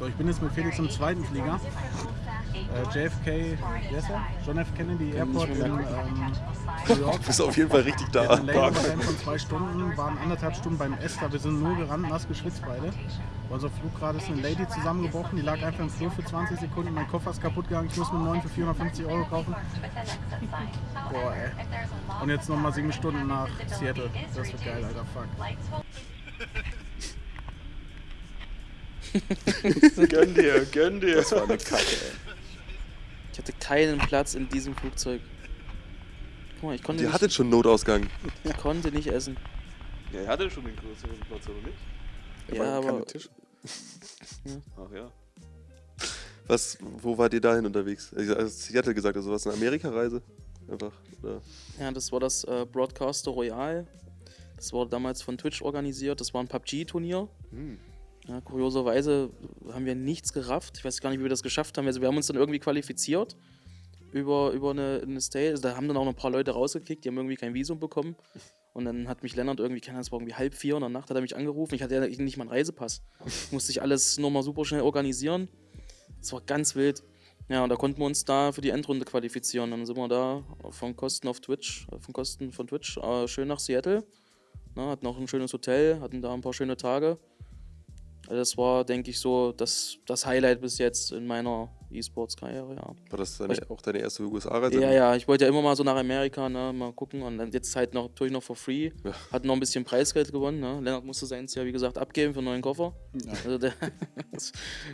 So, ich bin jetzt mit Felix im zweiten Flieger. Äh, JFK, er? John F. Kennedy Airport in ähm, New York. Du bist auf jeden Fall richtig Wir da. hatten einen Layover-Time von zwei Stunden, waren anderthalb Stunden beim Esther. Wir sind nur gerannt, nass geschwitzt beide. Bei unserem Flug gerade ist eine Lady zusammengebrochen, die lag einfach im Flur für 20 Sekunden. Mein Koffer ist kaputt gegangen, ich muss mir einen neuen für 450 Euro kaufen. Boah, ey. Und jetzt nochmal sieben Stunden nach Seattle. Das wird geil, Alter, fuck. Gönn dir, gönn dir. Das war eine Kacke, ey. Ich hatte keinen Platz in diesem Flugzeug. Guck mal, ich konnte, Die nicht, hattet schon Notausgang. ich konnte nicht essen. Ja, er hatte schon den größeren Platz, oder nicht? Ja, waren keine aber- Tische. Ach ja. Was, wo wart ihr dahin unterwegs? Ich also Seattle gesagt, also was, eine Amerika-Reise? Einfach, oder? Ja, das war das äh, Broadcaster Royal. Das wurde damals von Twitch organisiert. Das war ein PUBG-Turnier. Hm. Ja, kurioserweise haben wir nichts gerafft. Ich weiß gar nicht, wie wir das geschafft haben. Also wir haben uns dann irgendwie qualifiziert über, über eine, eine Stage. Also da haben dann auch noch ein paar Leute rausgekickt, die haben irgendwie kein Visum bekommen. Und dann hat mich Lennart irgendwie, keine Ahnung, es war irgendwie halb vier in der Nacht, hat er mich angerufen. Ich hatte ja nicht mal einen Reisepass. Musste ich alles nochmal super schnell organisieren. Das war ganz wild. Ja, und da konnten wir uns da für die Endrunde qualifizieren. Dann sind wir da von Kosten auf Twitch, von Kosten von Twitch, äh, schön nach Seattle. Na, hatten auch ein schönes Hotel, hatten da ein paar schöne Tage. Also das war, denke ich, so das, das Highlight bis jetzt in meiner E-Sports-Karriere, ja. War das deine, auch deine erste USA-Reise? Ja, ja, ich wollte ja immer mal so nach Amerika, ne, mal gucken und dann jetzt halt noch, natürlich noch for free. Ja. Hat noch ein bisschen Preisgeld gewonnen, ne. Lennart musste seins ja, wie gesagt, abgeben für einen neuen Koffer. Also der,